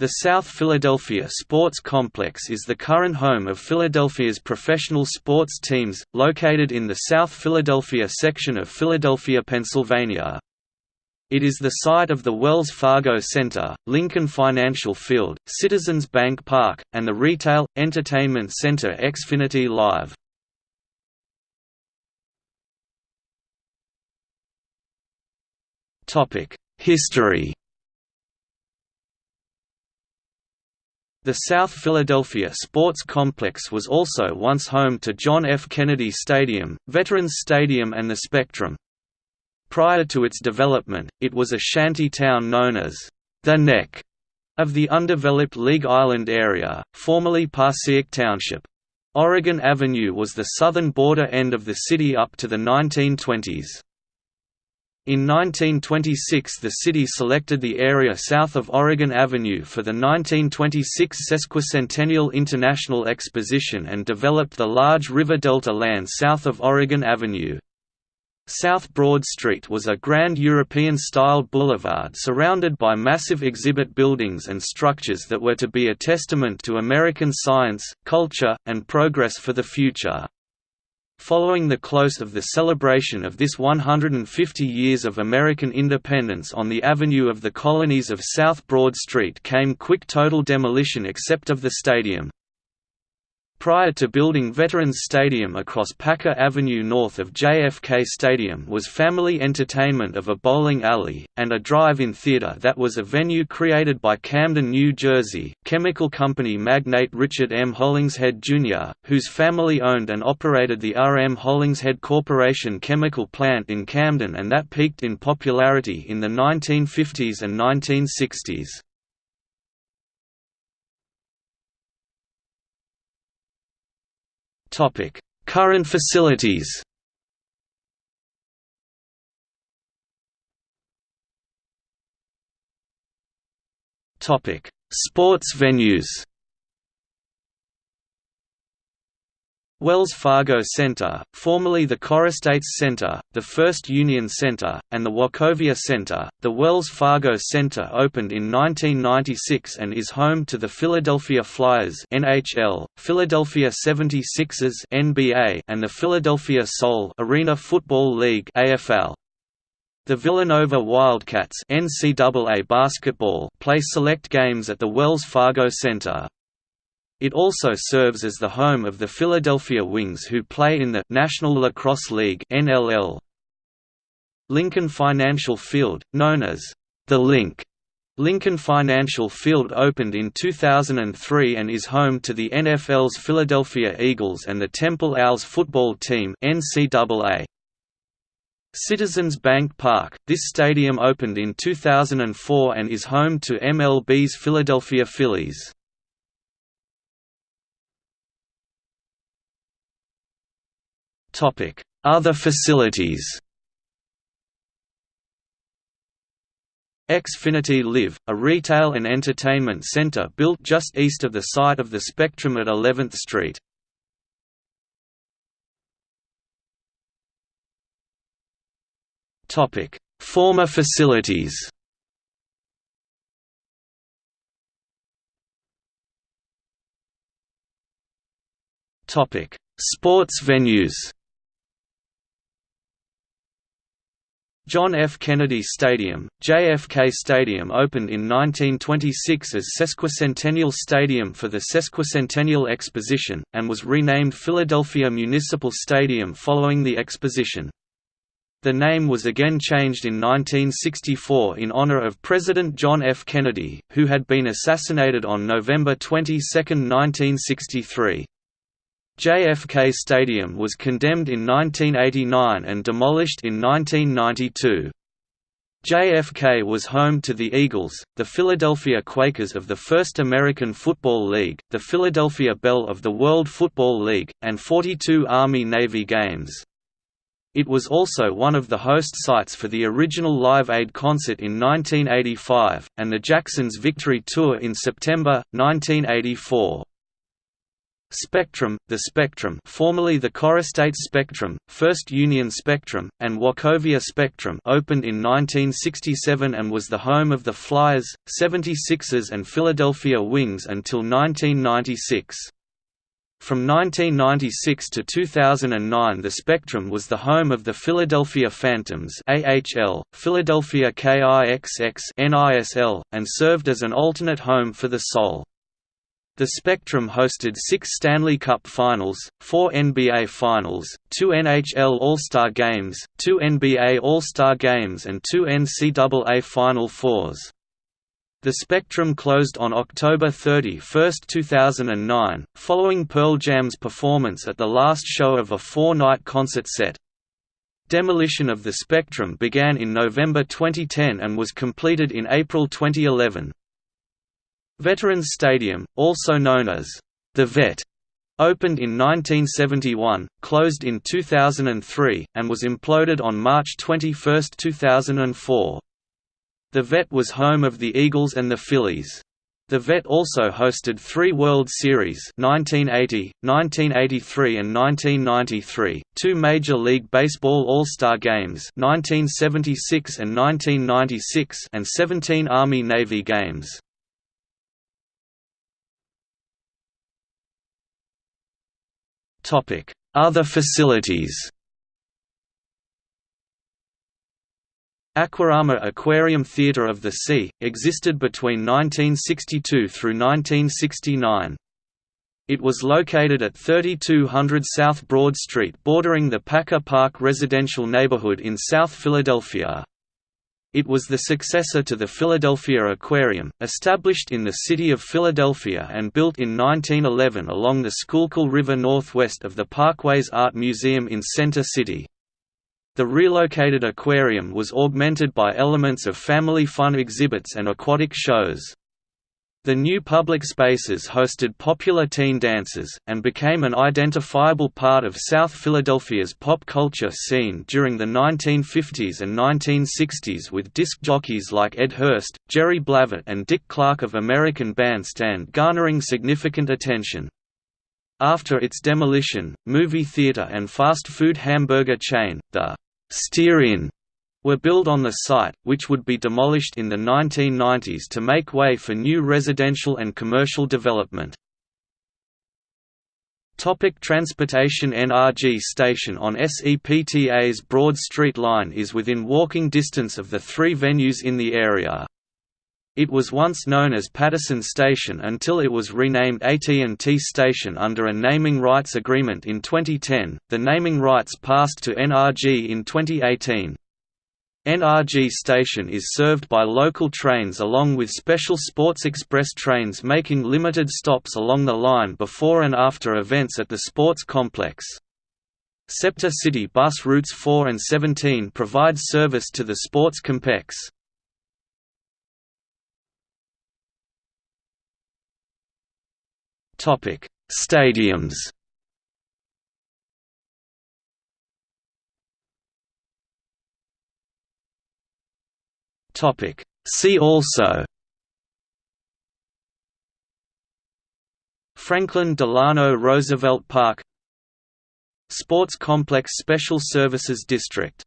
The South Philadelphia Sports Complex is the current home of Philadelphia's professional sports teams, located in the South Philadelphia section of Philadelphia, Pennsylvania. It is the site of the Wells Fargo Center, Lincoln Financial Field, Citizens Bank Park, and the retail, entertainment center Xfinity Live. History The South Philadelphia Sports Complex was also once home to John F. Kennedy Stadium, Veterans Stadium and the Spectrum. Prior to its development, it was a shanty town known as the Neck of the undeveloped League Island area, formerly Passyunk Township. Oregon Avenue was the southern border end of the city up to the 1920s. In 1926 the city selected the area south of Oregon Avenue for the 1926 Sesquicentennial International Exposition and developed the large river delta land south of Oregon Avenue. South Broad Street was a grand European-style boulevard surrounded by massive exhibit buildings and structures that were to be a testament to American science, culture, and progress for the future. Following the close of the celebration of this 150 years of American independence on the Avenue of the Colonies of South Broad Street came quick total demolition except of the stadium. Prior to building Veterans Stadium across Packer Avenue north of JFK Stadium was family entertainment of a bowling alley, and a drive-in theater that was a venue created by Camden, New Jersey, chemical company magnate Richard M. Hollingshead, Jr., whose family owned and operated the R. M. Hollingshead Corporation chemical plant in Camden and that peaked in popularity in the 1950s and 1960s. Current facilities. Topic: Sports venues. Wells Fargo Center, formerly the Corestates Center, the First Union Center, and the Wachovia Center. The Wells Fargo Center opened in 1996 and is home to the Philadelphia Flyers (NHL), Philadelphia 76ers (NBA), and the Philadelphia Soul Arena Football League (AFL). The Villanova Wildcats NCAA basketball play select games at the Wells Fargo Center. It also serves as the home of the Philadelphia Wings who play in the National Lacrosse League NLL. Lincoln Financial Field, known as the Link, Lincoln Financial Field opened in 2003 and is home to the NFL's Philadelphia Eagles and the Temple Owls football team NCAA. Citizens Bank Park, this stadium opened in 2004 and is home to MLB's Philadelphia Phillies. Other facilities. Xfinity Live, a retail and entertainment center built just east of the site of the Spectrum at 11th Street. Former facilities. Sports venues John F. Kennedy Stadium, JFK Stadium opened in 1926 as Sesquicentennial Stadium for the Sesquicentennial Exposition, and was renamed Philadelphia Municipal Stadium following the exposition. The name was again changed in 1964 in honor of President John F. Kennedy, who had been assassinated on November 22, 1963. JFK Stadium was condemned in 1989 and demolished in 1992. JFK was home to the Eagles, the Philadelphia Quakers of the First American Football League, the Philadelphia Bell of the World Football League, and 42 Army-Navy games. It was also one of the host sites for the original Live Aid concert in 1985, and the Jacksons Victory Tour in September, 1984. Spectrum, the Spectrum formerly the CoreStates Spectrum, First Union Spectrum, and Wachovia Spectrum opened in 1967 and was the home of the Flyers, 76ers and Philadelphia Wings until 1996. From 1996 to 2009 the Spectrum was the home of the Philadelphia Phantoms AHL, Philadelphia KIXX NISL, and served as an alternate home for the Soul. The Spectrum hosted six Stanley Cup Finals, four NBA Finals, two NHL All-Star Games, two NBA All-Star Games and two NCAA Final Fours. The Spectrum closed on October 31, 2009, following Pearl Jam's performance at the last show of a four-night concert set. Demolition of the Spectrum began in November 2010 and was completed in April 2011. Veterans Stadium, also known as the Vet, opened in 1971, closed in 2003, and was imploded on March 21, 2004. The Vet was home of the Eagles and the Phillies. The Vet also hosted three World Series 1980, 1983 and 1993, two Major League Baseball All-Star Games 1976 and 1996 and 17 Army-Navy games. Other facilities Aquarama Aquarium Theatre of the Sea, existed between 1962 through 1969. It was located at 3200 South Broad Street bordering the Packer Park residential neighborhood in South Philadelphia. It was the successor to the Philadelphia Aquarium, established in the city of Philadelphia and built in 1911 along the Schuylkill River northwest of the Parkways Art Museum in Center City. The relocated aquarium was augmented by elements of family fun exhibits and aquatic shows. The new public spaces hosted popular teen dances, and became an identifiable part of South Philadelphia's pop culture scene during the 1950s and 1960s with disc jockeys like Ed Hurst, Jerry Blavat and Dick Clark of American Bandstand garnering significant attention. After its demolition, movie theater and fast food hamburger chain, the Steer-In were built on the site, which would be demolished in the 1990s to make way for new residential and commercial development. Topic transportation NRG station on SEPTA's Broad Street line is within walking distance of the three venues in the area. It was once known as Pattison Station until it was renamed AT&T Station under a naming rights agreement in 2010. The naming rights passed to NRG in 2018. NRG Station is served by local trains along with special Sports Express trains making limited stops along the line before and after events at the sports complex. SEPTA City bus routes 4 and 17 provide service to the sports complex. Stadiums Topic. See also Franklin Delano Roosevelt Park Sports Complex Special Services District